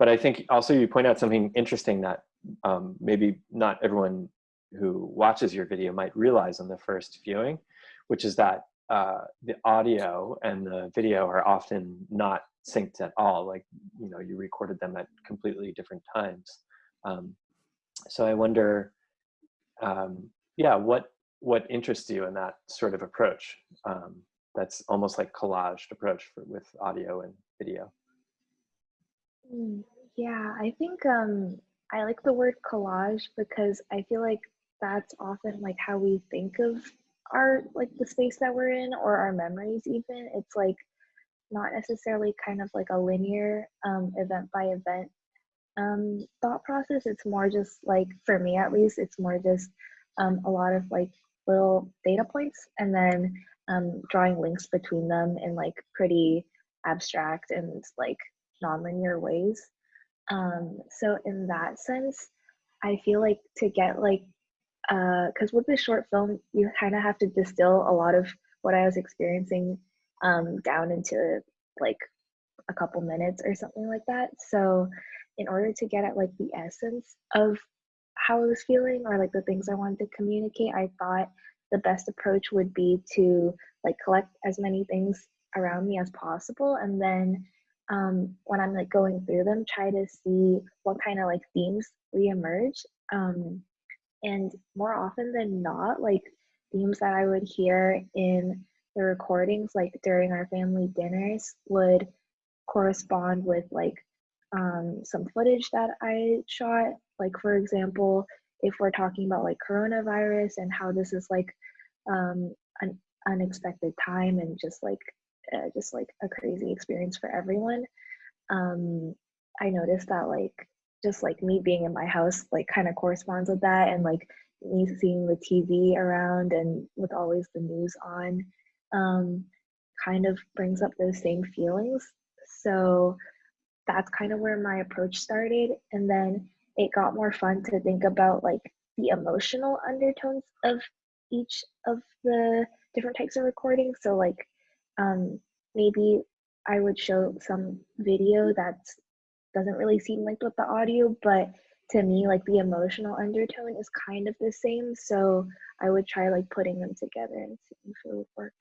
but I think also you point out something interesting that um, maybe not everyone who watches your video might realize on the first viewing, which is that uh, the audio and the video are often not synced at all. Like, you know, you recorded them at completely different times. Um, so I wonder, um, yeah, what what interests you in that sort of approach? Um, that's almost like collaged approach for, with audio and video. Mm, Yeah, I think um I like the word collage because I feel like that's often like how we think of our like the space that we're in or our memories even. It's like not necessarily kind of like a linear um event by event um thought process. It's more just like for me at least, it's more just um a lot of like little data points and then um drawing links between them in like pretty abstract and like nonlinear ways. Um, so in that sense, I feel like to get like, because with the short film, you kind of have to distill a lot of what I was experiencing um, down into like a couple minutes or something like that. So in order to get at like the essence of how I was feeling or like the things I wanted to communicate, I thought the best approach would be to like collect as many things around me as possible and then um, when I'm like going through them, try to see what kind of like themes reemerge. Um, and more often than not, like themes that I would hear in the recordings, like during our family dinners, would correspond with like um, some footage that I shot. Like, for example, if we're talking about like coronavirus and how this is like um, an unexpected time and just like uh, just like a crazy experience for everyone. Um, I noticed that like just like me being in my house like kind of corresponds with that and like me seeing the TV around and with always the news on um, kind of brings up those same feelings. So that's kind of where my approach started. And then it got more fun to think about like the emotional undertones of each of the different types of recordings. So like um, maybe I would show some video that doesn't really seem like with the audio, but to me, like the emotional undertone is kind of the same. So I would try like putting them together and seeing if it would work.